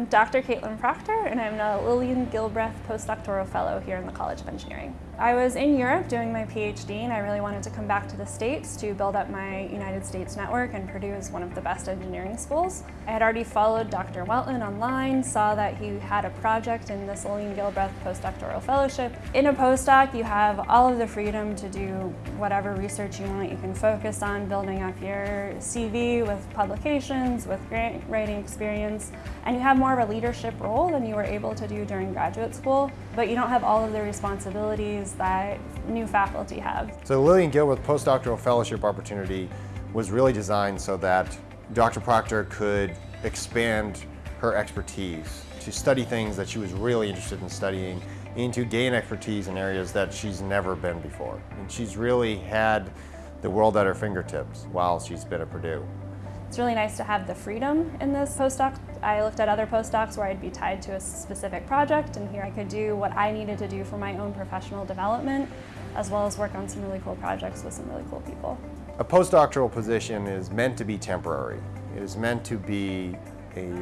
I'm Dr. Caitlin Proctor and I'm a Lillian Gilbreth postdoctoral fellow here in the College of Engineering. I was in Europe doing my PhD and I really wanted to come back to the States to build up my United States network and Purdue is one of the best engineering schools. I had already followed Dr. Whelton online, saw that he had a project in this Lillian Gilbreth postdoctoral fellowship. In a postdoc you have all of the freedom to do whatever research you want. You can focus on building up your CV with publications, with grant writing experience, and you have more of a leadership role than you were able to do during graduate school, but you don't have all of the responsibilities that new faculty have. So Lillian Gilbreth postdoctoral fellowship opportunity was really designed so that Dr. Proctor could expand her expertise to study things that she was really interested in studying and to gain expertise in areas that she's never been before. And she's really had the world at her fingertips while she's been at Purdue. It's really nice to have the freedom in this postdoc. I looked at other postdocs where I'd be tied to a specific project and here I could do what I needed to do for my own professional development as well as work on some really cool projects with some really cool people. A postdoctoral position is meant to be temporary. It is meant to be a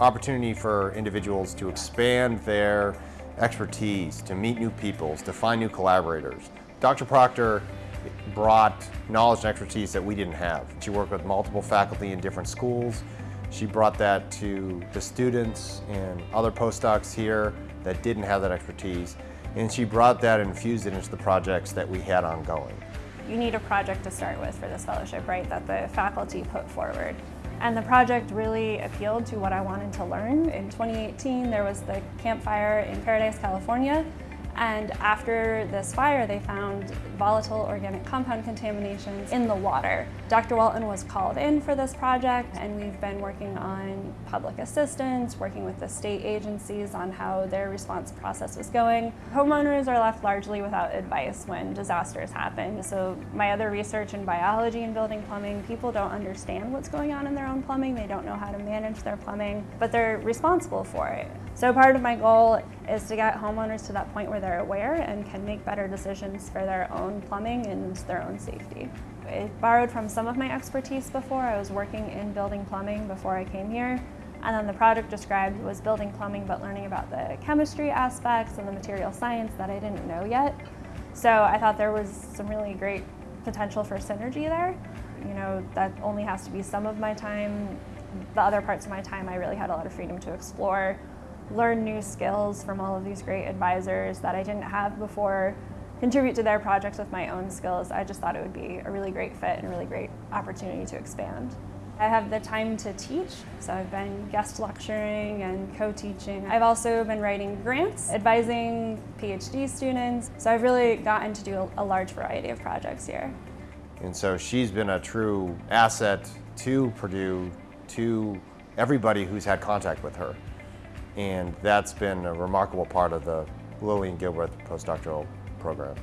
opportunity for individuals to expand their expertise, to meet new peoples, to find new collaborators. Dr. Proctor brought knowledge and expertise that we didn't have. She worked with multiple faculty in different schools. She brought that to the students and other postdocs here that didn't have that expertise. And she brought that and infused it into the projects that we had ongoing. You need a project to start with for this fellowship, right, that the faculty put forward. And the project really appealed to what I wanted to learn. In 2018, there was the Camp Fire in Paradise, California, and after this fire, they found volatile organic compound contaminations in the water. Dr. Whelton was called in for this project, and we've been working on public assistance, working with the state agencies on how their response process was going. Homeowners are left largely without advice when disasters happen. So my other research in biology and building plumbing, people don't understand what's going on in their own plumbing. They don't know how to manage their plumbing, but they're responsible for it. So part of my goal is to get homeowners to that point where they're aware and can make better decisions for their own plumbing and their own safety. I borrowed from some of my expertise before. I was working in building plumbing before I came here. And then the project described was building plumbing but learning about the chemistry aspects and the material science that I didn't know yet. So I thought there was some really great potential for synergy there. You know, that only has to be some of my time. The other parts of my time I really had a lot of freedom to explore learn new skills from all of these great advisors that I didn't have before, contribute to their projects with my own skills. I just thought it would be a really great fit and a really great opportunity to expand. I have the time to teach, so I've been guest lecturing and co-teaching. I've also been writing grants, advising PhD students, so I've really gotten to do a large variety of projects here. And so she's been a true asset to Purdue, to everybody who's had contact with her and that's been a remarkable part of the Lillian Gilbreth postdoctoral program.